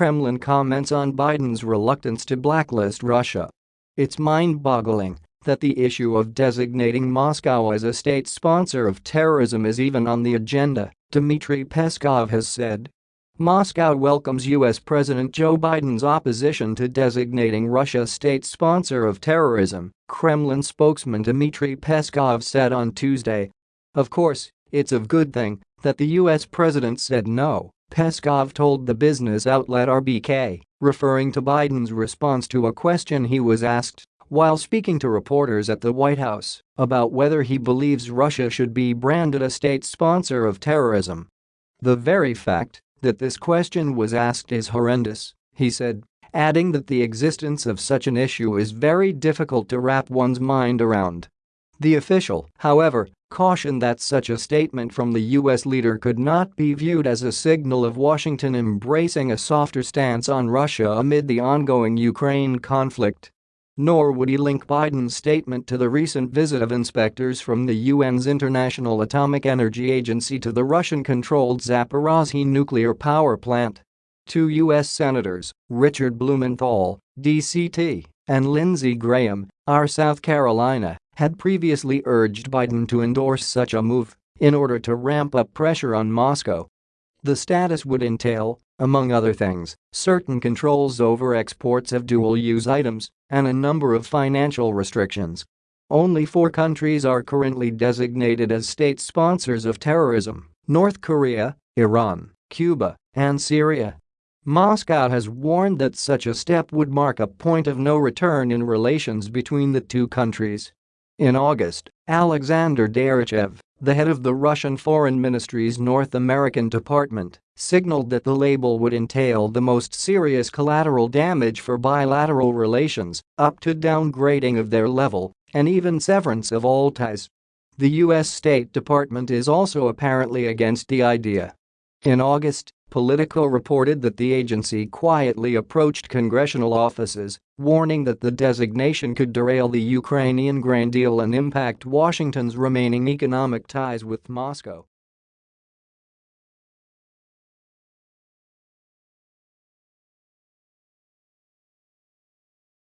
Kremlin comments on Biden's reluctance to blacklist Russia. It's mind-boggling that the issue of designating Moscow as a state sponsor of terrorism is even on the agenda, Dmitry Peskov has said. Moscow welcomes U.S. President Joe Biden's opposition to designating Russia state sponsor of terrorism, Kremlin spokesman Dmitry Peskov said on Tuesday. Of course, it's a good thing that the U.S. president said no, Peskov told the business outlet RBK, referring to Biden's response to a question he was asked while speaking to reporters at the White House about whether he believes Russia should be branded a state sponsor of terrorism. The very fact that this question was asked is horrendous, he said, adding that the existence of such an issue is very difficult to wrap one's mind around. The official, however, cautioned that such a statement from the U.S. leader could not be viewed as a signal of Washington embracing a softer stance on Russia amid the ongoing Ukraine conflict. Nor would he link Biden's statement to the recent visit of inspectors from the UN's International Atomic Energy Agency to the Russian-controlled Zaporozhye nuclear power plant. Two U.S. Senators, Richard Blumenthal, DCT, and Lindsey Graham, R. South Carolina, had previously urged Biden to endorse such a move in order to ramp up pressure on Moscow. The status would entail, among other things, certain controls over exports of dual-use items and a number of financial restrictions. Only four countries are currently designated as state sponsors of terrorism, North Korea, Iran, Cuba, and Syria. Moscow has warned that such a step would mark a point of no return in relations between the two countries. In August, Alexander Darchiev, the head of the Russian Foreign Ministry's North American department, signaled that the label would entail the most serious collateral damage for bilateral relations, up to downgrading of their level and even severance of all ties. The U.S. State Department is also apparently against the idea. In August, Politico reported that the agency quietly approached congressional offices, warning that the designation could derail the Ukrainian grain deal and impact Washington's remaining economic ties with Moscow.